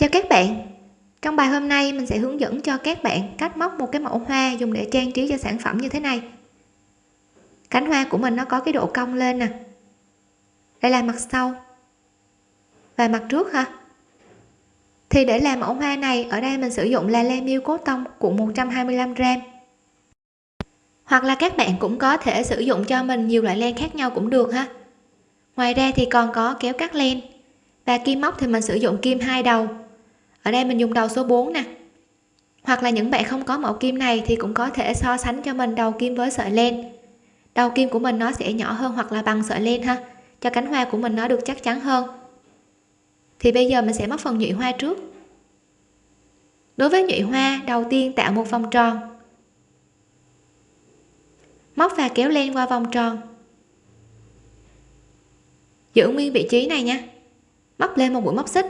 chào các bạn. Trong bài hôm nay, mình sẽ hướng dẫn cho các bạn cách móc một cái mẫu hoa dùng để trang trí cho sản phẩm như thế này. Cánh hoa của mình nó có cái độ cong lên nè. Đây là mặt sau. Và mặt trước ha thì để làm mẫu hoa này, ở đây mình sử dụng là len miêu cốt tông cuộn 125 gram. Hoặc là các bạn cũng có thể sử dụng cho mình nhiều loại len khác nhau cũng được ha. Ngoài ra thì còn có kéo cắt len. Và kim móc thì mình sử dụng kim hai đầu ở đây mình dùng đầu số 4 nè. Hoặc là những bạn không có mẫu kim này thì cũng có thể so sánh cho mình đầu kim với sợi len. Đầu kim của mình nó sẽ nhỏ hơn hoặc là bằng sợi len ha. Cho cánh hoa của mình nó được chắc chắn hơn. Thì bây giờ mình sẽ móc phần nhụy hoa trước. Đối với nhụy hoa, đầu tiên tạo một vòng tròn. Móc và kéo len qua vòng tròn. Giữ nguyên vị trí này nha. Móc lên một mũi móc xích.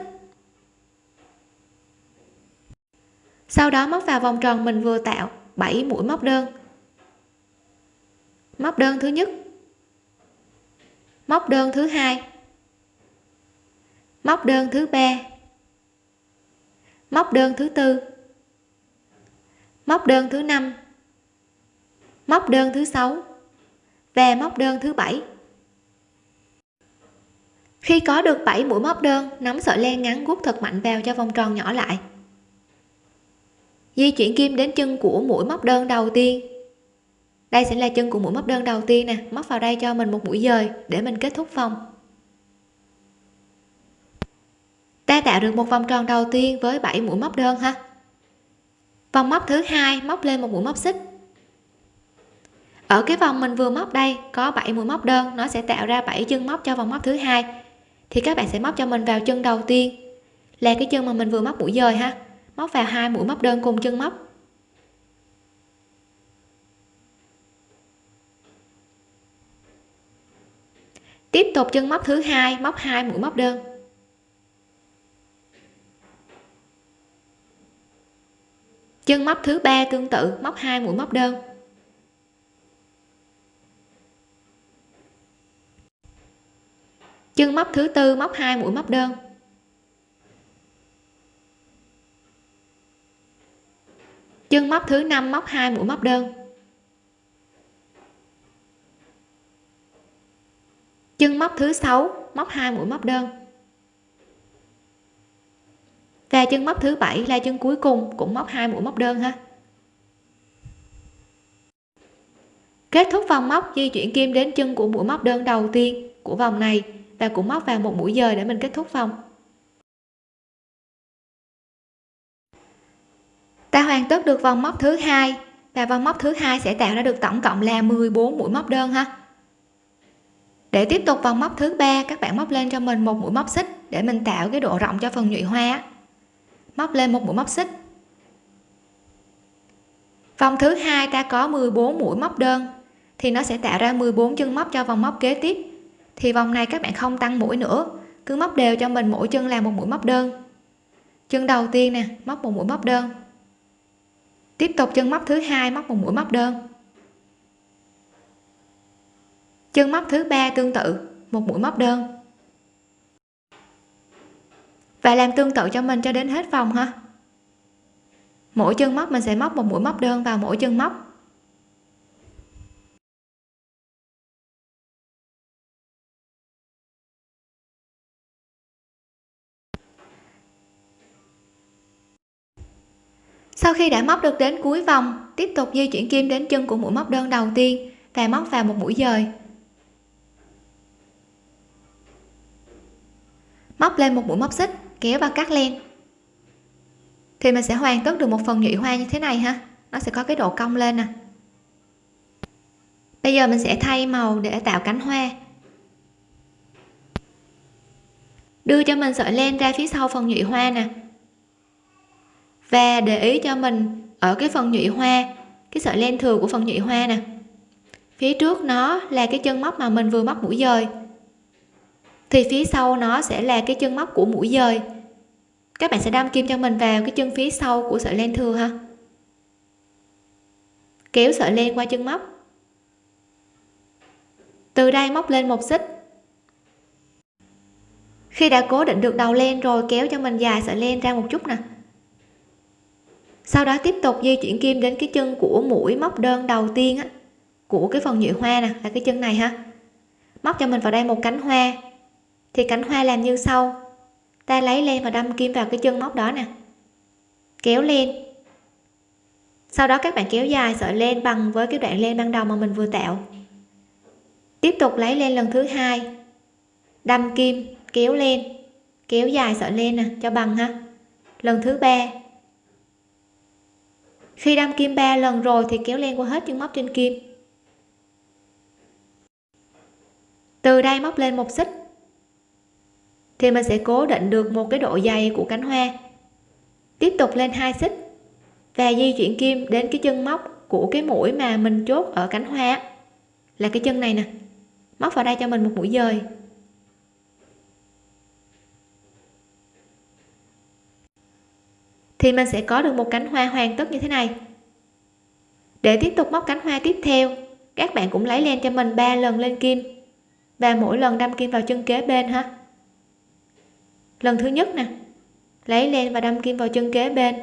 Sau đó móc vào vòng tròn mình vừa tạo 7 mũi móc đơn. Móc đơn thứ nhất. Móc đơn thứ hai. Móc đơn thứ ba. Móc đơn thứ tư. Móc đơn thứ năm. Móc đơn thứ sáu. Và móc đơn thứ bảy. Khi có được 7 mũi móc đơn, nắm sợi len ngắn guốc thật mạnh vào cho vòng tròn nhỏ lại di chuyển kim đến chân của mũi móc đơn đầu tiên. Đây sẽ là chân của mũi móc đơn đầu tiên nè. Móc vào đây cho mình một mũi dời để mình kết thúc vòng. Ta tạo được một vòng tròn đầu tiên với 7 mũi móc đơn ha. Vòng móc thứ hai, móc lên một mũi móc xích. Ở cái vòng mình vừa móc đây, có 7 mũi móc đơn. Nó sẽ tạo ra 7 chân móc cho vòng móc thứ hai. Thì các bạn sẽ móc cho mình vào chân đầu tiên. Là cái chân mà mình vừa móc mũi dời ha móc vào hai mũi móc đơn cùng chân móc. Tiếp tục chân móc thứ hai, móc hai mũi móc đơn. Chân móc thứ ba tương tự, móc hai mũi móc đơn. Chân móc thứ tư, móc hai mũi móc đơn. Chân móc thứ năm, móc hai, mũi móc đơn. Chân móc thứ sáu, móc hai, mũi móc đơn. Và chân móc thứ bảy là chân cuối cùng cũng móc hai, mũi móc đơn ha. Kết thúc vòng móc, di chuyển kim đến chân của mũi móc đơn đầu tiên của vòng này và cũng móc vào một mũi dời để mình kết thúc vòng. Ta hoàn tất được vòng móc thứ hai và vòng móc thứ hai sẽ tạo ra được tổng cộng là 14 mũi móc đơn ha. Để tiếp tục vòng móc thứ ba, các bạn móc lên cho mình một mũi móc xích để mình tạo cái độ rộng cho phần nhụy hoa móc lên một mũi móc xích. Vòng thứ hai ta có 14 mũi móc đơn thì nó sẽ tạo ra 14 chân móc cho vòng móc kế tiếp. Thì vòng này các bạn không tăng mũi nữa, cứ móc đều cho mình mỗi chân là một mũi móc đơn. Chân đầu tiên nè, móc một mũi móc đơn tiếp tục chân móc thứ hai, móc một mũi móc đơn. Chân móc thứ ba tương tự, một mũi móc đơn. Và làm tương tự cho mình cho đến hết vòng ha. Mỗi chân móc mình sẽ móc một mũi móc đơn vào mỗi chân móc. Sau khi đã móc được đến cuối vòng, tiếp tục di chuyển kim đến chân của mũi móc đơn đầu tiên và móc vào một mũi dời. Móc lên một mũi móc xích, kéo và cắt len. Thì mình sẽ hoàn tất được một phần nhụy hoa như thế này ha. Nó sẽ có cái độ cong lên nè. Bây giờ mình sẽ thay màu để tạo cánh hoa. Đưa cho mình sợi len ra phía sau phần nhụy hoa nè và để ý cho mình ở cái phần nhụy hoa, cái sợi len thừa của phần nhụy hoa nè. Phía trước nó là cái chân móc mà mình vừa móc mũi dời. Thì phía sau nó sẽ là cái chân móc của mũi dời. Các bạn sẽ đâm kim cho mình vào cái chân phía sau của sợi len thừa ha. Kéo sợi len qua chân móc. Từ đây móc lên một xích. Khi đã cố định được đầu len rồi, kéo cho mình dài sợi len ra một chút nè sau đó tiếp tục di chuyển kim đến cái chân của mũi móc đơn đầu tiên á, của cái phần nhụy hoa nè là cái chân này ha. Móc cho mình vào đây một cánh hoa. Thì cánh hoa làm như sau. Ta lấy len và đâm kim vào cái chân móc đó nè. Kéo lên sau đó các bạn kéo dài sợi len bằng với cái đoạn len ban đầu mà mình vừa tạo. Tiếp tục lấy len lần thứ hai. Đâm kim kéo lên kéo dài sợi len nè cho bằng ha. Lần thứ ba khi đâm kim ba lần rồi thì kéo len qua hết chân móc trên kim. Từ đây móc lên một xích. Thì mình sẽ cố định được một cái độ dày của cánh hoa. Tiếp tục lên hai xích và di chuyển kim đến cái chân móc của cái mũi mà mình chốt ở cánh hoa. Là cái chân này nè. Móc vào đây cho mình một mũi dời. Thì mình sẽ có được một cánh hoa hoàn tất như thế này. Để tiếp tục móc cánh hoa tiếp theo, các bạn cũng lấy len cho mình ba lần lên kim, và mỗi lần đâm kim vào chân kế bên ha. Lần thứ nhất nè, lấy len và đâm kim vào chân kế bên.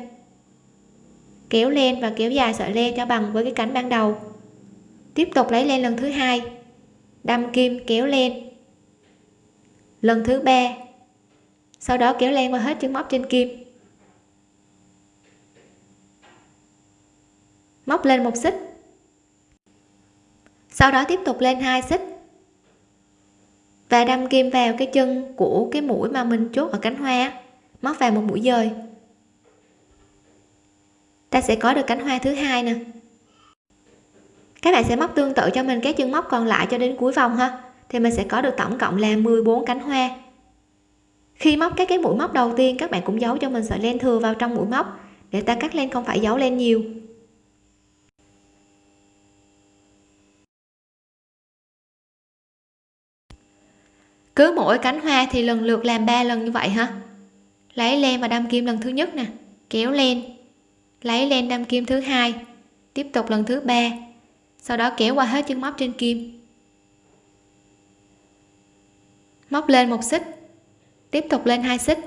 Kéo len và kéo dài sợi len cho bằng với cái cánh ban đầu. Tiếp tục lấy len lần thứ hai, đâm kim, kéo len. Lần thứ ba, sau đó kéo len qua hết chân móc trên kim. Móc lên một xích. Sau đó tiếp tục lên hai xích. Và đâm kim vào cái chân của cái mũi mà mình chốt ở cánh hoa móc vào một mũi dời. Ta sẽ có được cánh hoa thứ hai nè. Các bạn sẽ móc tương tự cho mình các chân móc còn lại cho đến cuối vòng ha. Thì mình sẽ có được tổng cộng là 14 cánh hoa. Khi móc các cái mũi móc đầu tiên, các bạn cũng giấu cho mình sợi len thừa vào trong mũi móc. Để ta cắt len không phải giấu len nhiều. Cứ mỗi cánh hoa thì lần lượt làm 3 lần như vậy ha lấy len và đâm kim lần thứ nhất nè, kéo len lấy len đâm kim thứ hai, tiếp tục lần thứ ba. Sau đó kéo qua hết chân móc trên kim. Móc lên một xích, tiếp tục lên hai xích.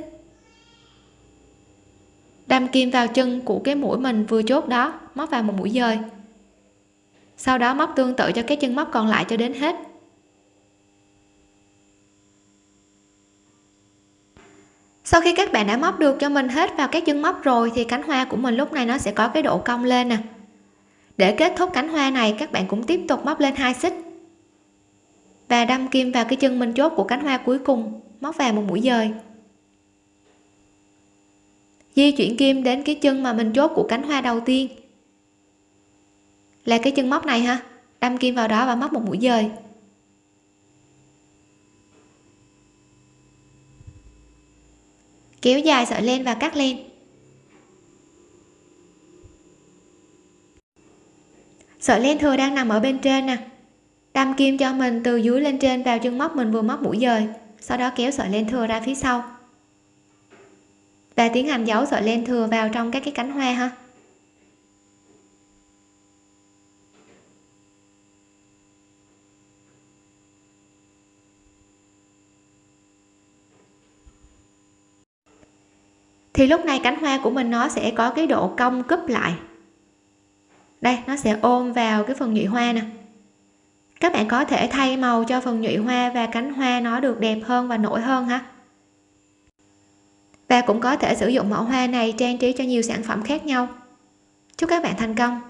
Đâm kim vào chân của cái mũi mình vừa chốt đó, móc vào một mũi dời. Sau đó móc tương tự cho cái chân móc còn lại cho đến hết. Sau khi các bạn đã móc được cho mình hết vào các chân móc rồi thì cánh hoa của mình lúc này nó sẽ có cái độ cong lên nè. Để kết thúc cánh hoa này, các bạn cũng tiếp tục móc lên hai xích. Và đâm kim vào cái chân mình chốt của cánh hoa cuối cùng, móc vào một mũi dời. Di chuyển kim đến cái chân mà mình chốt của cánh hoa đầu tiên. Là cái chân móc này ha. Đâm kim vào đó và móc một mũi dời. Kéo dài sợi len và cắt len sợi len thừa đang nằm ở bên trên nè. Đâm kim cho mình từ dưới lên trên vào chân móc mình vừa móc mũi dời, sau đó kéo sợi len thừa ra phía sau. Và tiến hành giấu sợi len thừa vào trong các cái cánh hoa ha. Thì lúc này cánh hoa của mình nó sẽ có cái độ cong cúp lại. Đây, nó sẽ ôm vào cái phần nhụy hoa nè. Các bạn có thể thay màu cho phần nhụy hoa và cánh hoa nó được đẹp hơn và nổi hơn ha. Và cũng có thể sử dụng mẫu hoa này trang trí cho nhiều sản phẩm khác nhau. Chúc các bạn thành công!